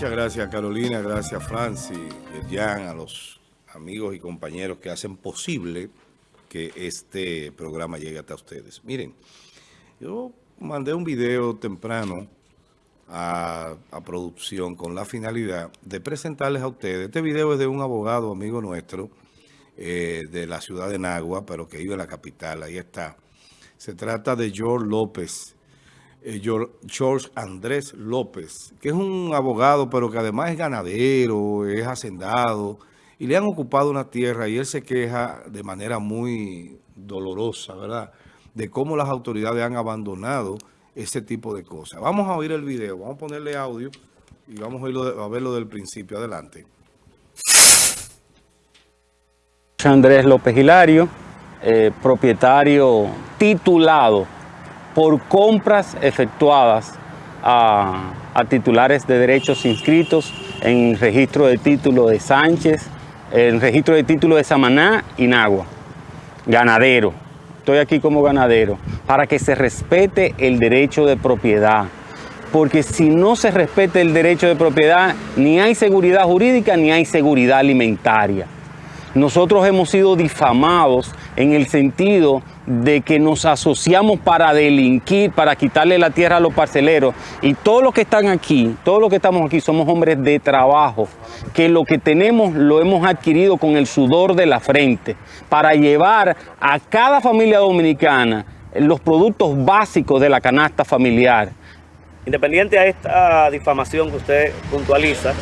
Muchas gracias Carolina, gracias Francis, Jan, a los amigos y compañeros que hacen posible que este programa llegue hasta ustedes. Miren, yo mandé un video temprano a, producción con la finalidad de presentarles a ustedes. Este video es de un abogado amigo nuestro eh, de la ciudad de Nagua, pero que vive en la capital, ahí está. Se trata de George López, eh, George Andrés López, que es un abogado, pero que además es ganadero, es hacendado, y le han ocupado una tierra y él se queja de manera muy dolorosa, ¿verdad?, de cómo las autoridades han abandonado ese tipo de cosas. Vamos a oír el video, vamos a ponerle audio y vamos a, a verlo del principio. Adelante. Andrés López Hilario, eh, propietario titulado por compras efectuadas a, titulares de derechos inscritos en registro de título de Sánchez, en registro de título de Samaná y Nagua. Ganadero, estoy aquí como ganadero, para que se respete el derecho de propiedad. Porque si no se respete el derecho de propiedad, ni hay seguridad jurídica ni hay seguridad alimentaria. Nosotros hemos sido difamados en el sentido de que nos asociamos para delinquir, para quitarle la tierra a los parceleros. Y todos los que están aquí, todos los que estamos aquí somos hombres de trabajo, que lo que tenemos lo hemos adquirido con el sudor de la frente, para llevar a cada familia dominicana los productos básicos de la canasta familiar. Independiente a esta difamación que usted puntualiza,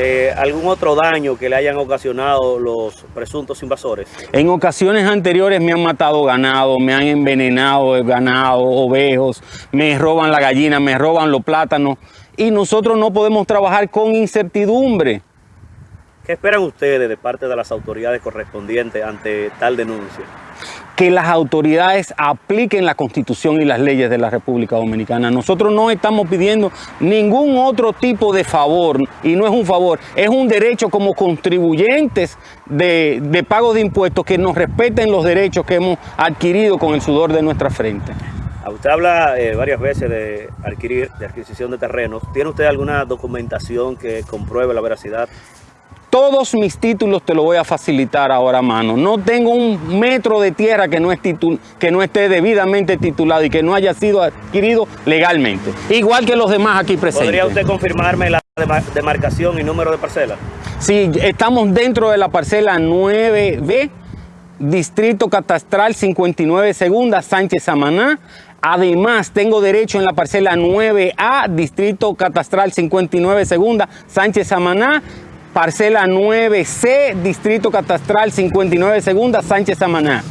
eh, algún otro daño que le hayan ocasionado los presuntos invasores? En ocasiones anteriores me han matado ganado, me han envenenado el ganado, ovejos, me roban la gallina, me roban los plátanos y nosotros no podemos trabajar con incertidumbre. ¿Qué esperan ustedes de parte de las autoridades correspondientes ante tal denuncia? Que las autoridades apliquen la Constitución y las leyes de la República Dominicana. Nosotros no estamos pidiendo ningún otro tipo de favor, y no es un favor, es un derecho como contribuyentes de, pago de impuestos que nos respeten los derechos que hemos adquirido con el sudor de nuestra frente. Usted habla eh, varias veces de adquirir, de adquisición de terrenos. ¿Tiene usted alguna documentación que compruebe la veracidad todos mis títulos te lo voy a facilitar ahora a mano. No tengo un metro de tierra que no, que no esté debidamente titulado y que no haya sido adquirido legalmente. Igual que los demás aquí presentes. ¿Podría usted confirmarme la demarcación y número de parcela? Sí, estamos dentro de la parcela 9B, Distrito Catastral 59 Segunda, Sánchez Samaná. Además, tengo derecho en la parcela 9A, Distrito Catastral 59 Segunda, Sánchez Samaná parcela 9C, Distrito Catastral 59 Segunda, Sánchez Samaná.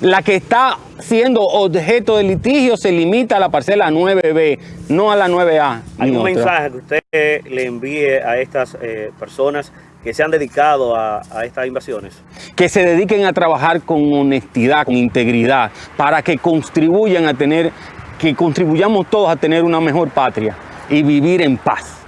La que está siendo objeto de litigio se limita a la parcela 9B, no a la 9A. ¿Algún mensaje que usted le envíe a estas eh, personas que se han dedicado a, a, estas invasiones? Que se dediquen a trabajar con honestidad, con integridad, para que contribuyan a tener, que contribuyamos todos a tener una mejor patria y vivir en paz.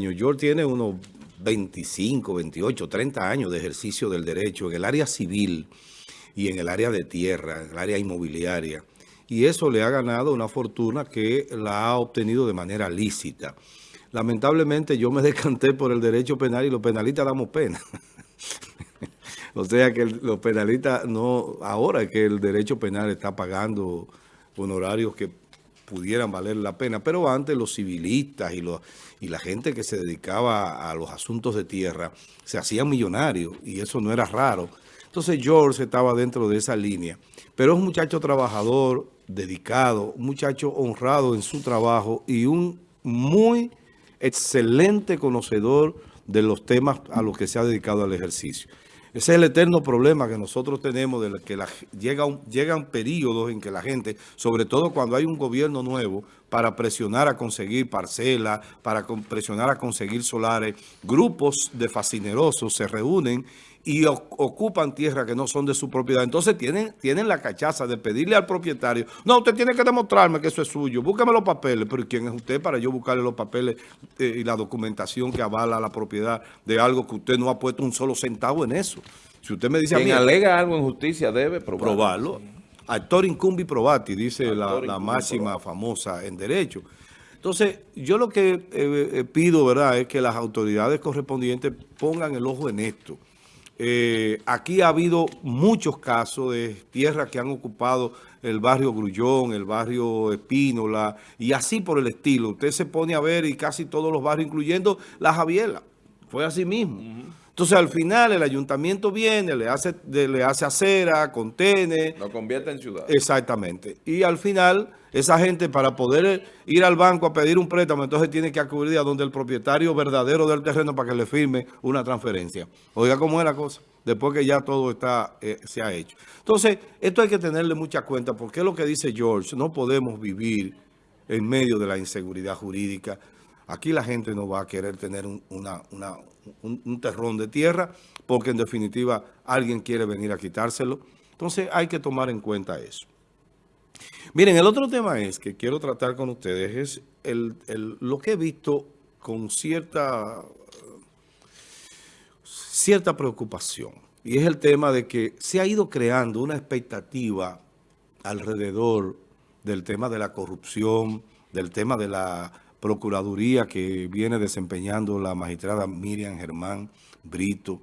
George tiene unos 25, 28, 30 años de ejercicio del derecho en el área civil y en el área de tierra, en el área inmobiliaria. Y eso le ha ganado una fortuna que la ha obtenido de manera lícita. Lamentablemente yo me decanté por el derecho penal y los penalistas damos pena. o sea que los penalistas no, ahora que el derecho penal está pagando honorarios que pudieran valer la pena, pero antes los civilistas y, los, y la gente que se dedicaba a los asuntos de tierra se hacían millonarios y eso no era raro. Entonces George estaba dentro de esa línea, pero es un muchacho trabajador, dedicado, un muchacho honrado en su trabajo y un muy excelente conocedor de los temas a los que se ha dedicado al ejercicio. Ese es el eterno problema que nosotros tenemos, de que la, llega llegan periodos en que la gente, sobre todo cuando hay un gobierno nuevo, para presionar a conseguir parcelas, para presionar a conseguir solares, grupos de fascinerosos se reúnen y ocupan tierra que no son de su propiedad. Entonces tienen, tienen la cachaza de pedirle al propietario, no, usted tiene que demostrarme que eso es suyo, búsqueme los papeles. Pero ¿quién es usted para yo buscarle los papeles eh, y la documentación que avala la propiedad de algo que usted no ha puesto un solo centavo en eso? Si usted me dice Quien a mí... alega algo en justicia debe probarlo. Actor incumbi probati, dice la, la máxima famosa en derecho. Entonces, yo lo que eh, eh, pido, ¿verdad?, es que las autoridades correspondientes pongan el ojo en esto. Eh, aquí ha habido muchos casos de tierras que han ocupado el barrio Grullón, el barrio Espínola, y así por el estilo. Usted se pone a ver y casi todos los barrios, incluyendo la Javiela, fue así mismo. Entonces, al final, el ayuntamiento viene, le hace, le hace acera, contene. Lo convierte en ciudad. Exactamente. Y al final, esa gente para poder ir al banco a pedir un préstamo, entonces tiene que acudir a donde el propietario verdadero del terreno para que le firme una transferencia. Oiga cómo es la cosa, después que ya todo está eh, se ha hecho. Entonces, esto hay que tenerle mucha cuenta, porque es lo que dice George, no podemos vivir en medio de la inseguridad jurídica. Aquí la gente no va a querer tener una, una un, terrón de tierra, porque en definitiva alguien quiere venir a quitárselo. Entonces hay que tomar en cuenta eso. Miren, el otro tema es que quiero tratar con ustedes es el, lo que he visto con cierta, cierta preocupación. Y es el tema de que se ha ido creando una expectativa alrededor del tema de la corrupción, del tema de la Procuraduría que viene desempeñando la magistrada Miriam Germán Brito,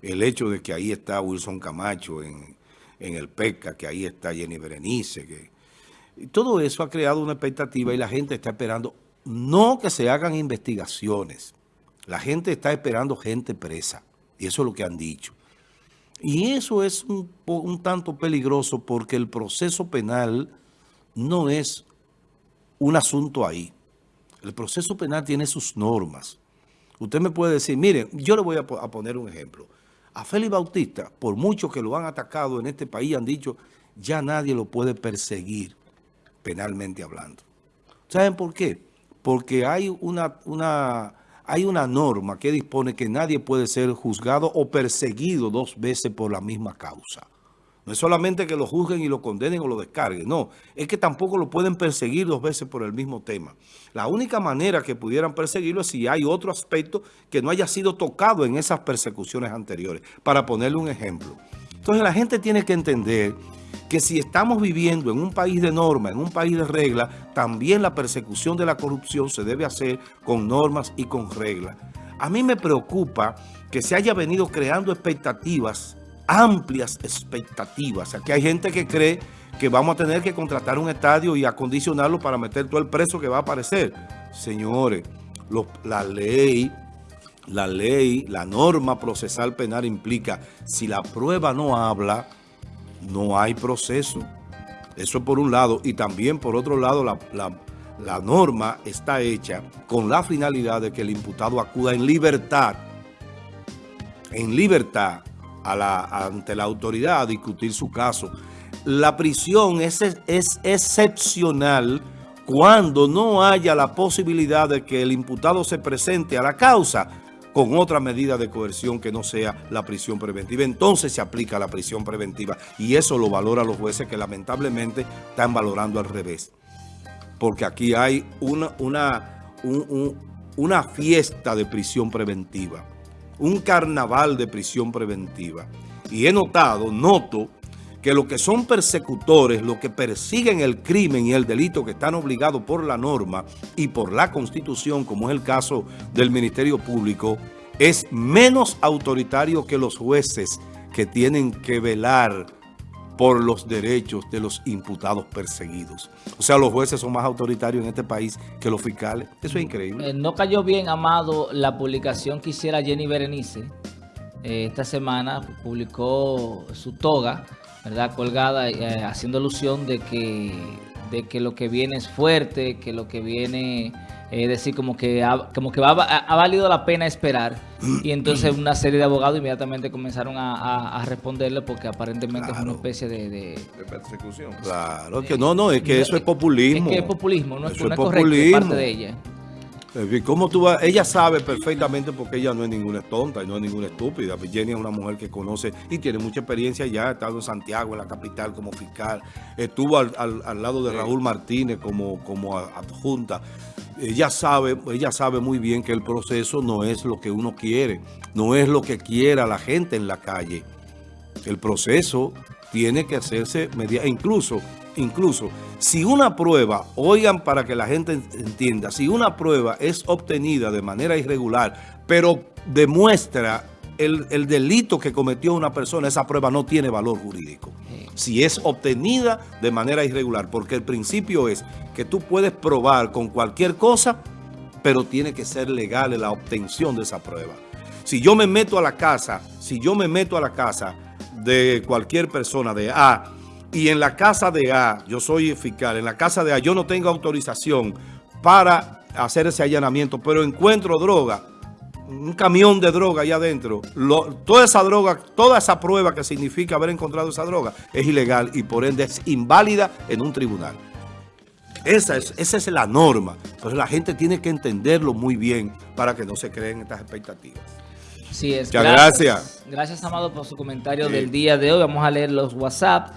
el hecho de que ahí está Wilson Camacho en, el PECA, que ahí está Jenny Berenice, que todo eso ha creado una expectativa y la gente está esperando, no que se hagan investigaciones, la gente está esperando gente presa, y eso es lo que han dicho. Y eso es un, un tanto peligroso porque el proceso penal no es un asunto ahí. El proceso penal tiene sus normas. Usted me puede decir, miren, yo le voy a, poner un ejemplo. A Félix Bautista, por mucho que lo han atacado en este país, han dicho, ya nadie lo puede perseguir penalmente hablando. ¿Saben por qué? Porque hay una, una, hay una norma que dispone que nadie puede ser juzgado o perseguido dos veces por la misma causa. No es solamente que lo juzguen y lo condenen o lo descarguen, no. Es que tampoco lo pueden perseguir dos veces por el mismo tema. La única manera que pudieran perseguirlo es si hay otro aspecto que no haya sido tocado en esas persecuciones anteriores. Para ponerle un ejemplo. Entonces la gente tiene que entender que si estamos viviendo en un país de norma, en un país de regla, también la persecución de la corrupción se debe hacer con normas y con reglas. A mí me preocupa que se haya venido creando expectativas amplias expectativas. Aquí hay gente que cree que vamos a tener que contratar un estadio y acondicionarlo para meter todo el preso que va a aparecer. Señores, la ley, la ley, la norma procesal penal implica, si la prueba no habla, no hay proceso. Eso por un lado. Y también por otro lado, la, la norma está hecha con la finalidad de que el imputado acuda en libertad. En libertad ante la autoridad a discutir su caso. La prisión es, es excepcional cuando no haya la posibilidad de que el imputado se presente a la causa con otra medida de coerción que no sea la prisión preventiva. Entonces se aplica la prisión preventiva y eso lo valora los jueces que lamentablemente están valorando al revés. Porque aquí hay una, una, una fiesta de prisión preventiva un carnaval de prisión preventiva. Y he notado, noto, que los que son persecutores, los que persiguen el crimen y el delito que están obligados por la norma y por la Constitución, como es el caso del Ministerio Público, es menos autoritario que los jueces que tienen que velar por los derechos de los imputados perseguidos. O sea, los jueces son más autoritarios en este país que los fiscales. Eso es increíble. Eh, no cayó bien, Amado, la publicación que hiciera Jenny Berenice. Eh, esta semana publicó su toga, ¿verdad? Colgada, eh, haciendo alusión de que, de que lo que viene es fuerte, que lo que viene es decir, como que, ha, como que ha, valido la pena esperar. Y entonces una serie de abogados inmediatamente comenzaron a, responderle porque aparentemente es una especie de, de, persecución. Claro, que no, no, es que eso es populismo. Es que es populismo, no, es, una populismo. parte de ella. ¿Cómo tú Ella sabe perfectamente porque ella no es ninguna tonta y no es ninguna estúpida. Jenny es una mujer que conoce y tiene mucha experiencia ya. Ha estado en Santiago, en la capital, como fiscal. Estuvo al, al, lado de Raúl Martínez como, como adjunta ella sabe, ella sabe muy bien que el proceso no es lo que uno quiere, no es lo que quiera la gente en la calle. El proceso tiene que hacerse media, incluso, incluso, si una prueba, oigan para que la gente entienda, si una prueba es obtenida de manera irregular, pero demuestra el, el delito que cometió una persona, esa prueba no tiene valor jurídico. Si es obtenida de manera irregular, porque el principio es que tú puedes probar con cualquier cosa, pero tiene que ser legal la obtención de esa prueba. Si yo me meto a la casa, si yo me meto a la casa de cualquier persona de A, y en la casa de A, yo soy fiscal, en la casa de A yo no tengo autorización para hacer ese allanamiento, pero encuentro droga, un camión de droga allá adentro, toda esa droga, toda esa prueba que significa haber encontrado esa droga es ilegal y por ende es inválida en un tribunal. Esa es, esa es la norma. Entonces la gente tiene que entenderlo muy bien para que no se creen estas expectativas. Sí, es. Muchas gracias. Gracias, Amado, por su comentario del día de hoy. Vamos a leer los WhatsApp.